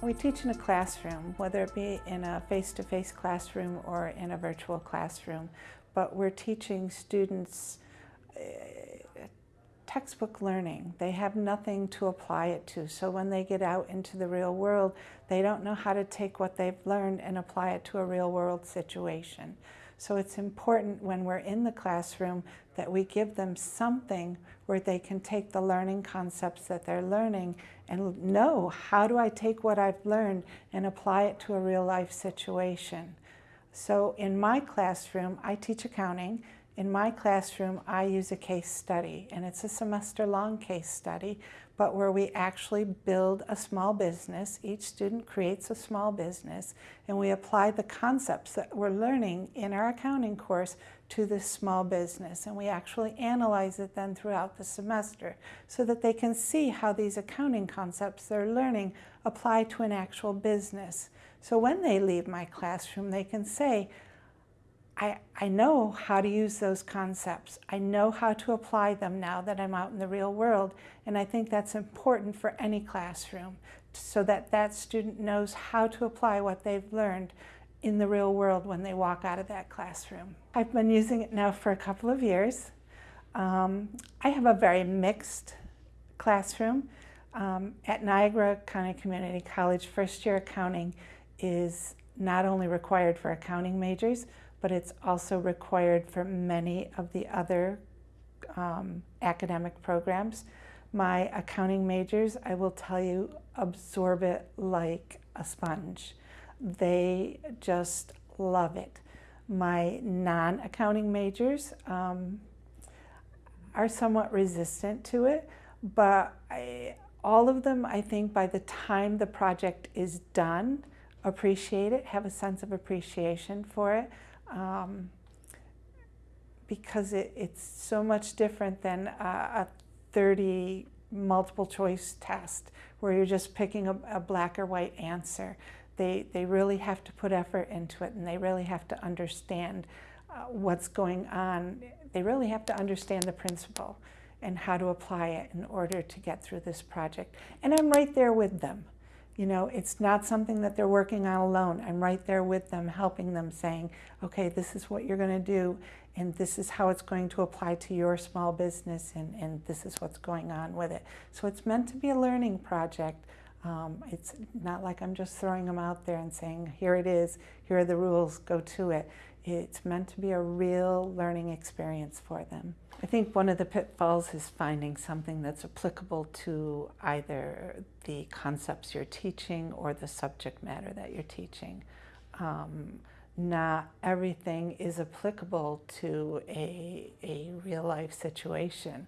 We teach in a classroom, whether it be in a face-to-face -face classroom or in a virtual classroom, but we're teaching students uh, textbook learning. They have nothing to apply it to. So when they get out into the real world, they don't know how to take what they've learned and apply it to a real world situation. So it's important when we're in the classroom that we give them something where they can take the learning concepts that they're learning and know how do I take what I've learned and apply it to a real life situation. So in my classroom, I teach accounting in my classroom, I use a case study, and it's a semester-long case study, but where we actually build a small business. Each student creates a small business, and we apply the concepts that we're learning in our accounting course to this small business. And we actually analyze it then throughout the semester so that they can see how these accounting concepts they're learning apply to an actual business. So when they leave my classroom, they can say, I, I know how to use those concepts. I know how to apply them now that I'm out in the real world. And I think that's important for any classroom so that that student knows how to apply what they've learned in the real world when they walk out of that classroom. I've been using it now for a couple of years. Um, I have a very mixed classroom. Um, at Niagara County Community College, first year accounting is not only required for accounting majors, but it's also required for many of the other um, academic programs. My accounting majors, I will tell you, absorb it like a sponge. They just love it. My non-accounting majors um, are somewhat resistant to it, but I, all of them, I think by the time the project is done, appreciate it, have a sense of appreciation for it um, because it, it's so much different than a, a 30 multiple choice test where you're just picking a, a, black or white answer. They, they really have to put effort into it and they really have to understand uh, what's going on. They really have to understand the principle and how to apply it in order to get through this project. And I'm right there with them. You know, it's not something that they're working on alone. I'm right there with them, helping them, saying, okay, this is what you're going to do, and this is how it's going to apply to your small business, and, and this is what's going on with it. So it's meant to be a learning project. Um, it's not like I'm just throwing them out there and saying, here it is, here are the rules, go to it. It's meant to be a real learning experience for them. I think one of the pitfalls is finding something that's applicable to either the concepts you're teaching or the subject matter that you're teaching. Um, not everything is applicable to a, a real life situation.